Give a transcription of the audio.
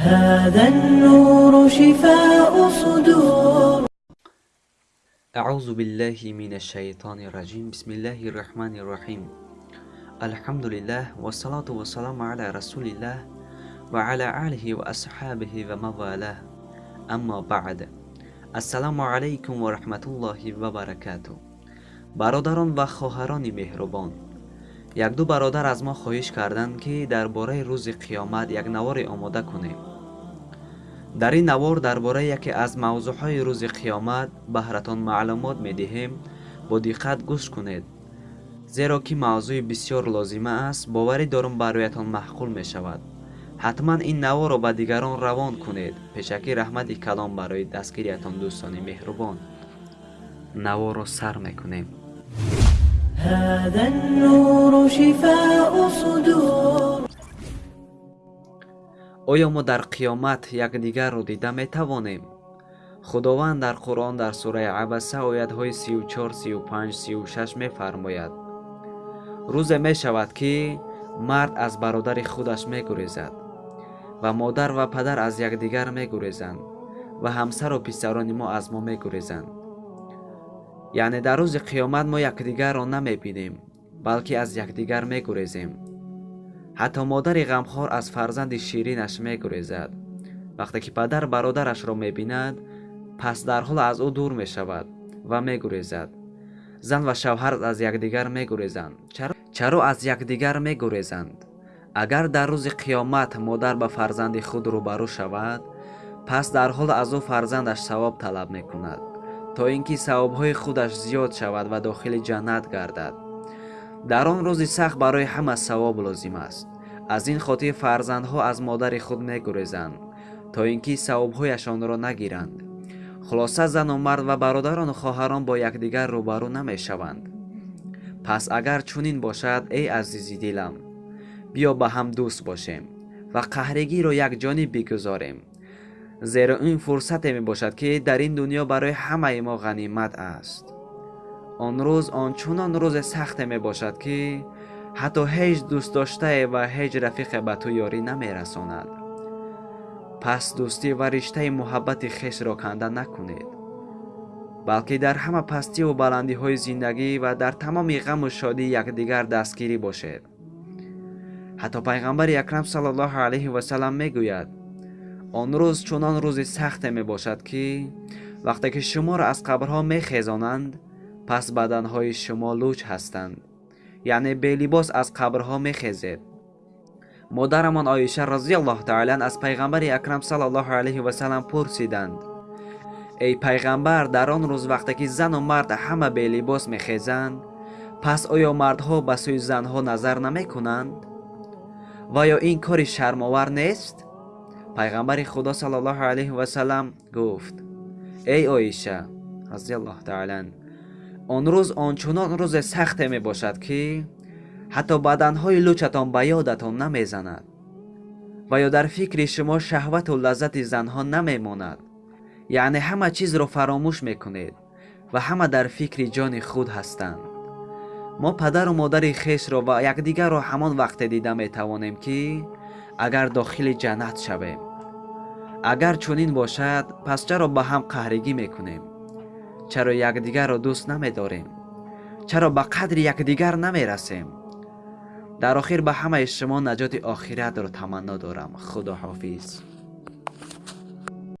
هذا النور شفاء صدور. أعوذ بالله من الشيطان الرجيم. بسم الله الرحمن الرحيم. الحمد لله والصلاة والسلام على رسول الله وعلى آله وأصحابه وموالاه. أما بعد السلام عليكم ورحمة الله وبركاته. برادران و خواهران مهربان یک دو برادر از ما خواهش کردند که درباره روز قیامت یک نوار آماده کنیم. در این نوار درباره یکی از موضوع روز قیامت بهرتون معلومات می‌دهیم. با دقت گوش کنید. زیرا که موضوع بسیار لازمه است باور درم برایتان مقبول می شود حتما این نوار را به دیگران روان کنید. پشکی رحمت کلام برای دستگیریتان دوستانی مهربان. نوار را سر می کنیم هذا النور شفاء صدور оё мо дар қиёмат якдигарро дида метавонем худованд дар қуръон дар сураи абаса оятҳои 343536 мефармояд рӯзе мешавад ки мард аз бародари худаш мегурезад ва модар ва падар аз якдигар мегурезанд ва ҳамсару писарони мо аз мо мегурезанд яъне дар рӯзи қиёмат мо якдигарро намебинем балки аз якдигар мегурезем. Ҳатто модари ғамхор аз фарзанди ширинаш мегурезад. Вақте ки падар бародарашро мебинад пас дарҳол аз ӯ дур мешавад ва мегурезад. Зан ва шавҳар аз якдигар мегурезанд. Чаро аз якдигар мегурезанд? Агар дар рӯзи қиёмат модар ба фарзанди худ рӯбарӯ шавад пас дар ҳол аз ӯ фарзандаш савоб талаб мекунад то ин ки савобҳои худаш зиёд шавад ва дохили ҷаннат гардад. Дар он рӯзи сахт барои ҳама савоб лозим аст. Аз ин хотир фарзандҳо аз модари худ мегурезанд то ин ки савобҳояшонро нагиранд. Хулоса зану мард ва бародарону хоҳарон бо якдигар рӯбарӯ намешаванд. Пас агар чунин бошад эй азизи дилам биё ба ҳам дӯст бошем ва қаҳригиро якҷониб бигузорем زیرا این فرصت می باشد که در این دنیا برای همه ما غنیمت است آن روز آن آنچنان روز سخت می باشد که حتی هیچ دوست داشته و هیچ رفیق به تو یاری نمی رساند پس دوستی و رشته محبت خش را کنده نکنید بلکه در همه پستی و بلندی های زندگی و در تمام غم و شادی یکدیگر دستگیری باشد. حتی پیغمبر اکرم صلی الله علیه و سلم می‌گوید آن روز چنان روز سخت می باشد که وقتی که شما را از قبرها می خیزانند پس بدنهای شما لوچ هستند یعنی به لباس از قبرها می خیزید مادرمان آیشه رضی الله تعالی از پیغمبر اکرم صلی الله علیه و سلم پرسیدند ای پیغمبر در آن روز وقتی که زن و مرد همه به لباس می خیزند پس آیا مردها به سوی زنها نظر نمی کنند؟ و یا این کاری شرماور نیست؟ пайғамбари худо саллаллоҳу алайҳи васалам гуфт эй оиша разиаллоҳу таала он рӯз ончунон рӯзе сахте мебошад ки ҳатто баданҳои лӯчатон ба ёдатон намезанад ва ё дар фикри шумо шаҳвату лаззати занҳо намемонад яъне ҳама чизро фаромӯш мекунед ва ҳама дар фикри ҷони худ ҳастанд мо падару модари хешро ва якдигарро ҳамон вақте дида метавонем ки агар дохили ҷаннат шавем агар чунин бошад пас чаро ба ҳам қаҳригӣ мекунем чаро якдигарро дӯст намедорем чаро ба қадри якдигар намерасем дар охир ба ҳамаи шумо наҷоти охиратро таманно дорам худоҳофиз